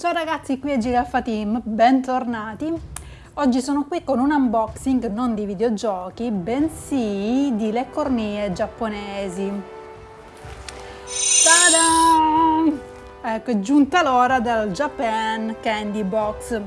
Ciao ragazzi, qui è Giraffa Team, bentornati. Oggi sono qui con un unboxing non di videogiochi, bensì di le cornie giapponesi. Ta-da! Ecco, è giunta l'ora del Japan Candy Box.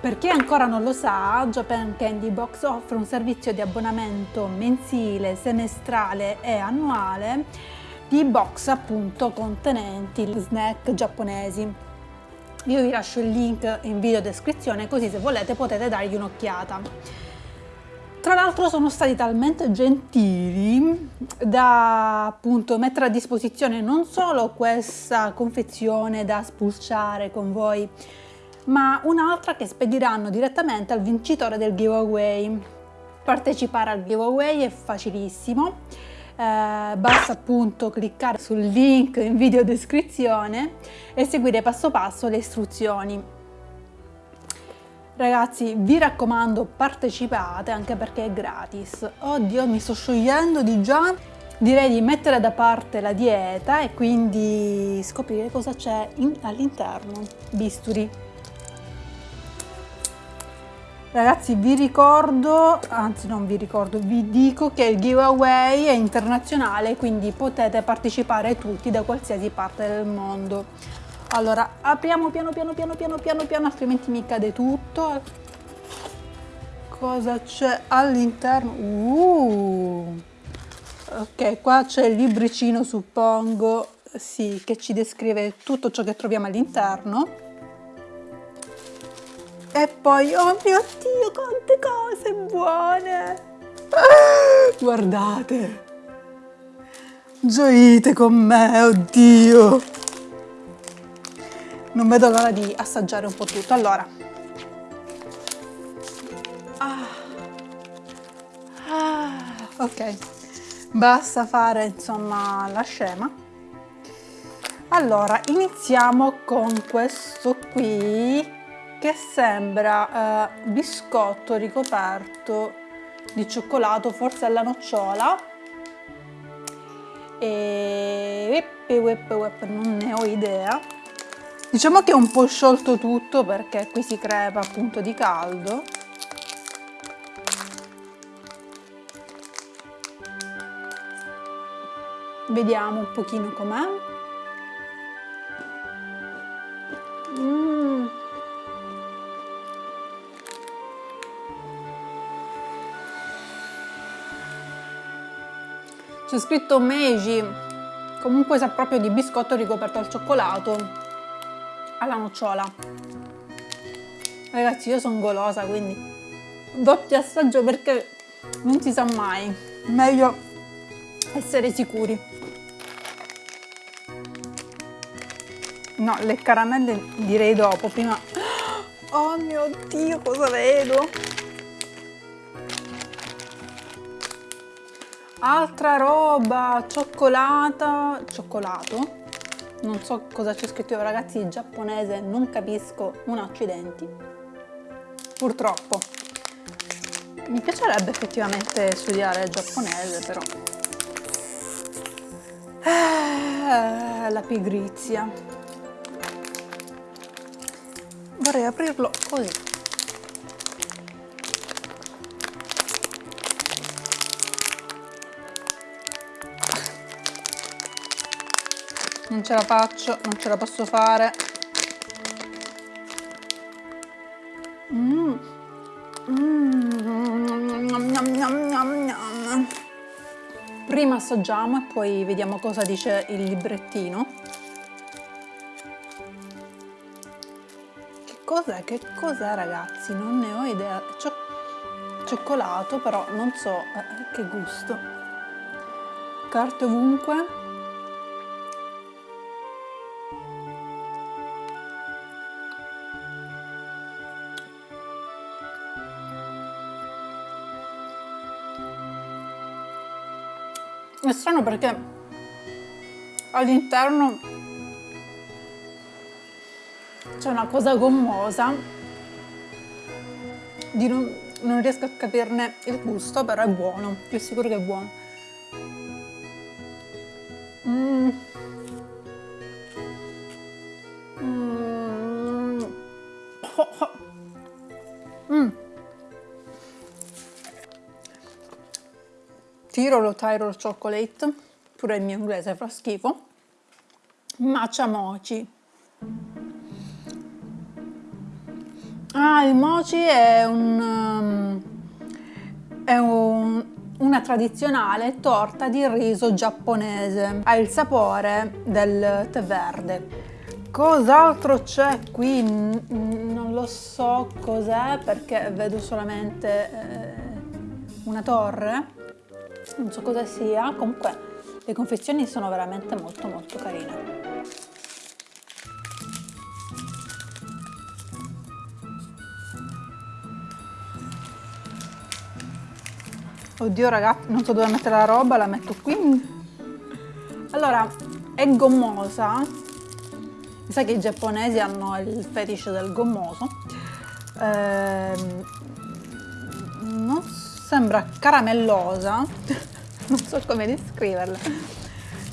Per chi ancora non lo sa, Japan Candy Box offre un servizio di abbonamento mensile, semestrale e annuale di box appunto contenenti snack giapponesi. Io vi lascio il link in video descrizione così se volete potete dargli un'occhiata. Tra l'altro sono stati talmente gentili da appunto mettere a disposizione non solo questa confezione da spulciare con voi, ma un'altra che spediranno direttamente al vincitore del giveaway. Partecipare al giveaway è facilissimo eh, basta appunto cliccare sul link in video descrizione e seguire passo passo le istruzioni. Ragazzi vi raccomando partecipate anche perché è gratis. Oddio mi sto sciogliendo di già. Direi di mettere da parte la dieta e quindi scoprire cosa c'è all'interno. Bisturi. Ragazzi vi ricordo, anzi non vi ricordo, vi dico che il giveaway è internazionale quindi potete partecipare tutti da qualsiasi parte del mondo. Allora apriamo piano piano piano piano piano piano altrimenti mi cade tutto. Cosa c'è all'interno? Uh. Ok, qua c'è il libricino suppongo, sì, che ci descrive tutto ciò che troviamo all'interno e poi, oh mio Dio, quante cose buone! Guardate! Gioite con me, oddio! Non vedo l'ora di assaggiare un po' tutto. Allora. Ah. Ah. Ok, basta fare insomma la scema. Allora, iniziamo con questo qui che sembra eh, biscotto ricoperto di cioccolato, forse alla nocciola. E non ne ho idea. Diciamo che è un po' sciolto tutto perché qui si crepa appunto di caldo. Vediamo un pochino com'è. C'è scritto Meiji comunque sa proprio di biscotto ricoperto al cioccolato alla nocciola. Ragazzi io sono golosa quindi doppio assaggio perché non si sa mai. Meglio essere sicuri. No le caramelle direi dopo prima. Oh mio dio cosa vedo Altra roba, cioccolata, cioccolato. Non so cosa c'è scritto io ragazzi, in giapponese non capisco un accidenti. Purtroppo. Mi piacerebbe effettivamente studiare giapponese però. Eh, la pigrizia. Vorrei aprirlo così. Non ce la faccio, non ce la posso fare. Mm. Mm. Prima assaggiamo e poi vediamo cosa dice il librettino. Che cos'è? Che cos'è ragazzi? Non ne ho idea. Cio cioccolato però non so eh, che gusto. Carte ovunque. Strano perché all'interno c'è una cosa gommosa, non, non, riesco a capirne il gusto, però è buono, più sicuro che è buono. Tirolo Tyrol Chocolate, pure il mio inglese fa schifo, Matcha Mochi. Ah, il mochi è un... Um, è un, una tradizionale torta di riso giapponese. Ha il sapore del tè verde. Cos'altro c'è qui? Non lo so cos'è perché vedo solamente eh, una torre. Non so cosa sia. Comunque le confezioni sono veramente molto molto carine. Oddio ragazzi, non so dove mettere la roba, la metto qui. Allora, è gommosa. Mi sa che i giapponesi hanno il fetish del gommoso. Eh, non sembra caramellosa, non so come descriverla.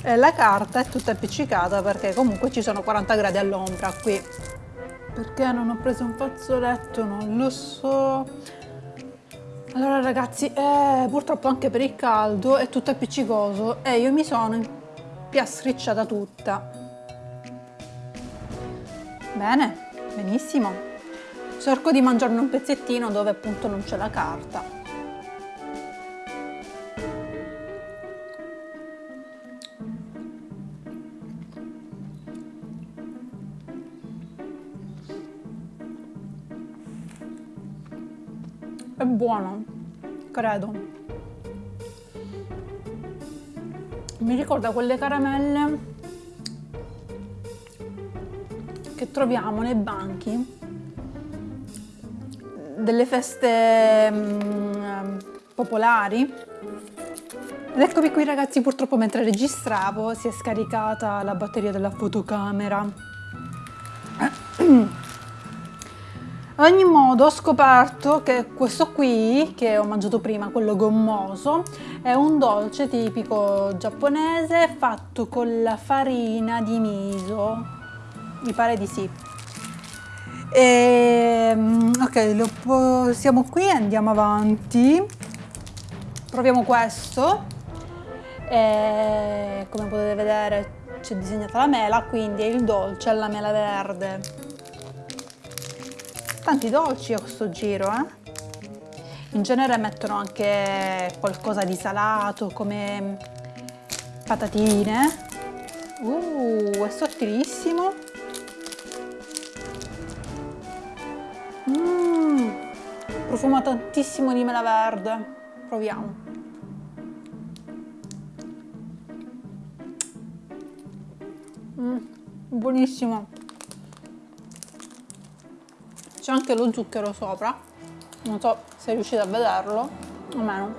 Eh, la carta è tutta appiccicata perché comunque ci sono 40 gradi all'ombra qui. Perché non ho preso un fazzoletto? Non lo so. Allora ragazzi, eh, purtroppo anche per il caldo è tutto appiccicoso e io mi sono piastricciata tutta. Bene, benissimo. Cerco di mangiarne un pezzettino dove appunto non c'è la carta. Buono, credo. Mi ricorda quelle caramelle che troviamo nei banchi delle feste um, popolari. Ed eccomi qui ragazzi, purtroppo mentre registravo si è scaricata la batteria della fotocamera. Ad ogni modo ho scoperto che questo qui, che ho mangiato prima, quello gommoso, è un dolce tipico giapponese fatto con la farina di miso. Mi pare di sì. E, ehm, ok, siamo qui, andiamo avanti. Proviamo questo. E, come potete vedere c'è disegnata la mela, quindi è il dolce alla mela verde tanti dolci a questo giro eh? in genere mettono anche qualcosa di salato come patatine. Uh, è sottilissimo. Mm, profuma tantissimo di mela verde. Proviamo. Mm, buonissimo c'è anche lo zucchero sopra. Non so se riuscite a vederlo o meno.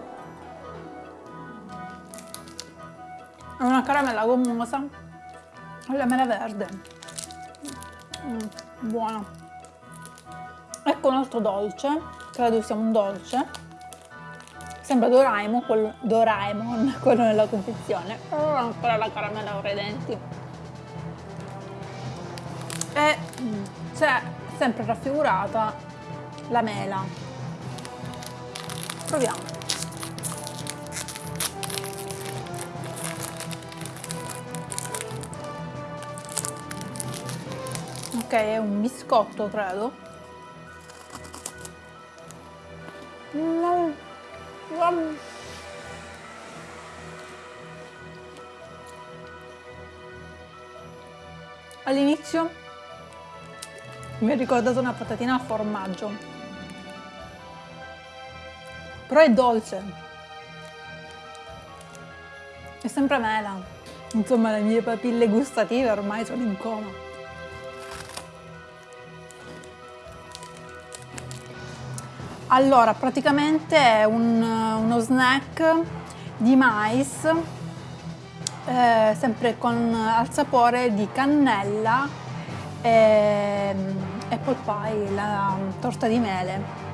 È una caramella gommosa alla mela verde. Mm, buona ecco un altro dolce credo sia un dolce. Sembra Doraemon quello, Doraemon, quello nella confezione. Però ancora la caramella ora i denti e c'è sempre raffigurata la mela. Proviamo. Ok, è un biscotto, credo. All'inizio mi ha ricordato una patatina al formaggio. Però è dolce. È sempre mela. Insomma, le mie papille gustative ormai sono in coma. Allora, praticamente è un, uno snack di mais, eh, sempre con al sapore di cannella e apple pie, la torta di mele.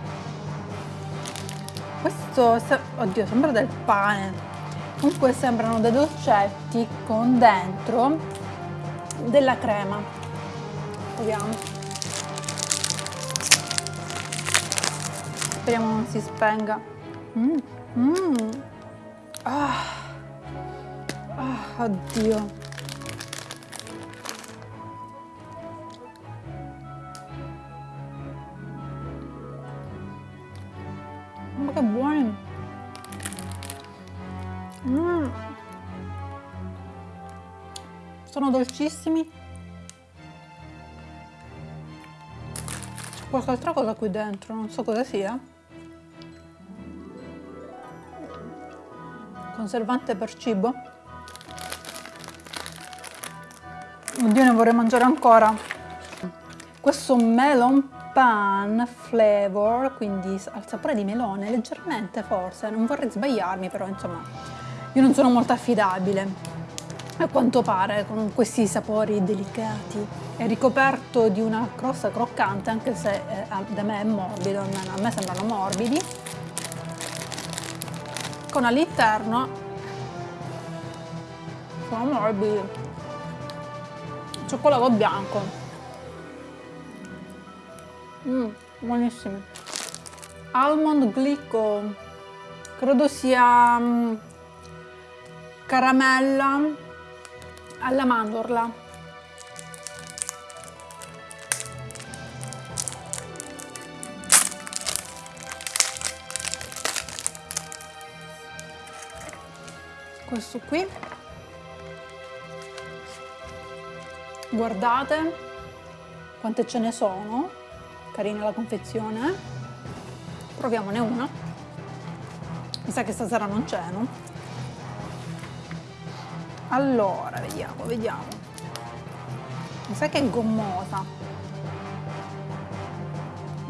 Questo, oddio, sembra del pane. Comunque sembrano dei dolcetti con dentro della crema. Vediamo. Speriamo non si spenga. Mm, mm. Ah. ah, oddio. Ma che buoni! Mm. Sono dolcissimi. C'è qualche altra cosa qui dentro, non so cosa sia. Conservante per cibo. Oddio, ne vorrei mangiare ancora. Questo melon pan flavor, quindi al sapore di melone, leggermente forse, non vorrei sbagliarmi, però insomma, io non sono molto affidabile. A quanto pare, con questi sapori delicati, è ricoperto di una crosta croccante, anche se eh, da me è morbido, a me sembrano morbidi, con all'interno sono morbidi. Cioccolato bianco mm, buonissimi almond glico credo sia um, caramella alla mandorla. Questo qui. Guardate quante ce ne sono carina la confezione proviamone una. Mi sa che stasera non c'è no? allora vediamo vediamo. Mi sa che è gommosa.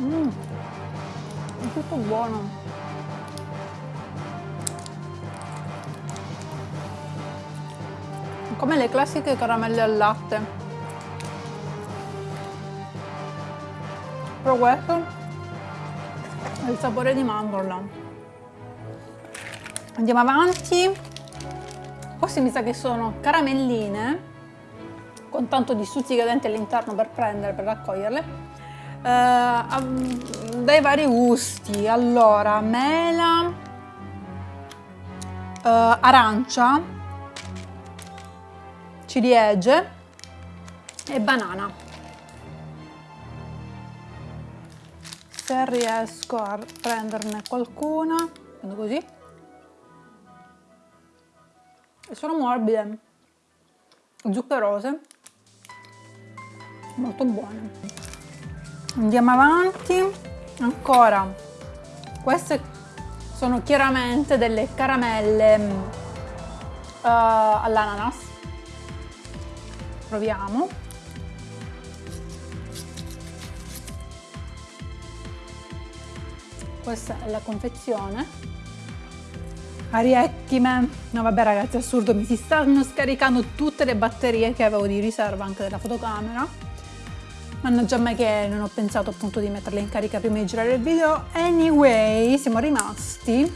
Mm, è tutto buono. Come le classiche caramelle al latte però questo è il sapore di mandorla. Andiamo avanti. Queste mi sa che sono caramelline con tanto di stuzzicadenti all'interno per prendere per raccoglierle. Eh, dai vari gusti. Allora mela eh, arancia ciliegie e banana. Se riesco a prenderne qualcuna, prendo così. E sono morbide, zuccherose, molto buone. Andiamo avanti, ancora, queste sono chiaramente delle caramelle uh, all'ananas. Proviamo questa è la confezione. Ariecchime no vabbè ragazzi assurdo mi si stanno scaricando tutte le batterie che avevo di riserva anche della fotocamera. Mannaggia me che non ho pensato appunto di metterle in carica prima di girare il video. Anyway siamo rimasti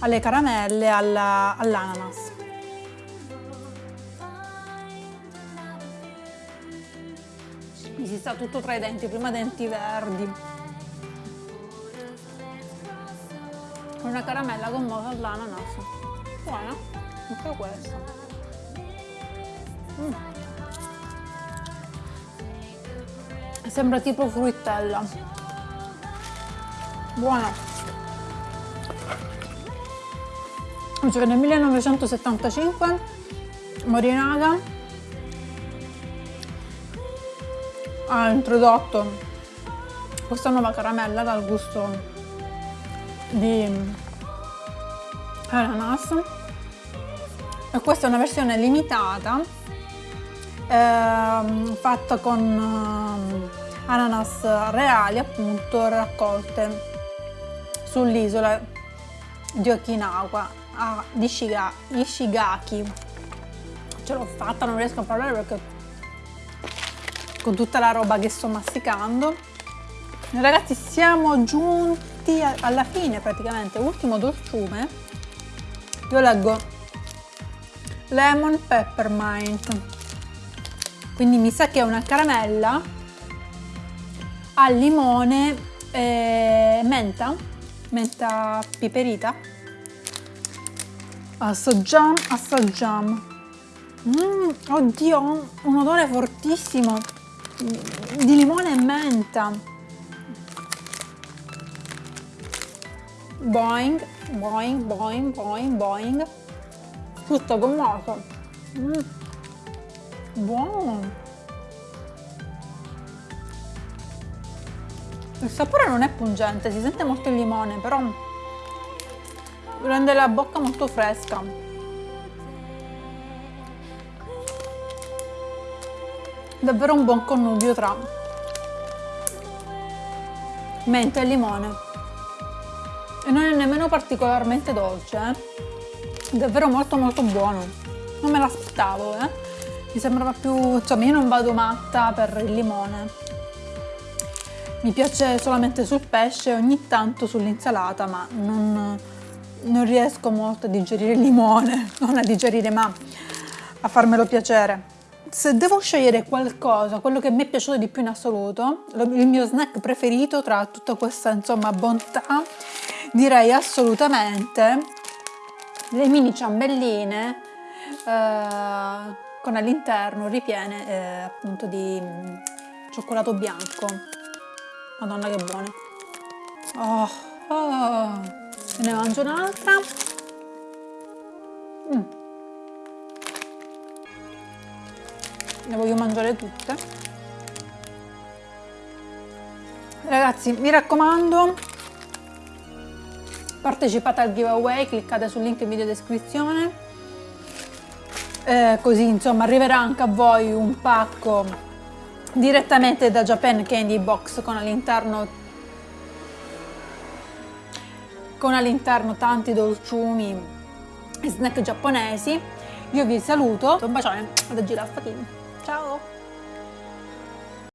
alle caramelle all'ananas. Mi si sta tutto tra i denti, prima denti verdi. Una caramella gommosa all'ananas. Buona, anche questa. Mm. Sembra tipo fruttella. Buona. Cioè nel 1975 Morinaga ha introdotto questa nuova caramella dal gusto di ananas. E questa è una versione limitata eh, fatta con eh, ananas reali appunto raccolte sull'isola di Okinawa a Ishigaki. Ce l'ho fatta non riesco a parlare perché con tutta la roba che sto masticando. Ragazzi siamo giunti alla fine praticamente ultimo dolciume io leggo lemon peppermint quindi mi sa che è una caramella al limone e menta menta piperita. Assaggiamo assaggiamo mm, oddio un odore fortissimo di limone e menta boing boing boing boing boing. Tutto gommoso. Mm. buono. Il sapore non è pungente si sente molto il limone però rende la bocca molto fresca. Davvero un buon connubio tra menta e limone e non è nemmeno particolarmente dolce eh? davvero molto molto buono non me l'aspettavo eh? mi sembrava più insomma io non vado matta per il limone mi piace solamente sul pesce ogni tanto sull'insalata ma non, non riesco molto a digerire il limone non a digerire ma a farmelo piacere se devo scegliere qualcosa, quello che mi è piaciuto di più in assoluto, il mio snack preferito tra tutta questa insomma bontà, direi assolutamente le mini ciambelline eh, con all'interno ripiene eh, appunto di mm, cioccolato bianco. Madonna che buone. Oh, oh. Ne mangio un'altra. Mm. le voglio mangiare tutte ragazzi mi raccomando partecipate al giveaway cliccate sul link in video descrizione. Eh, così insomma arriverà anche a voi un pacco direttamente da Japan Candy Box con all'interno con all'interno tanti dolciumi e snack giapponesi. Io vi saluto un bacione da Giraffa Team Ciao!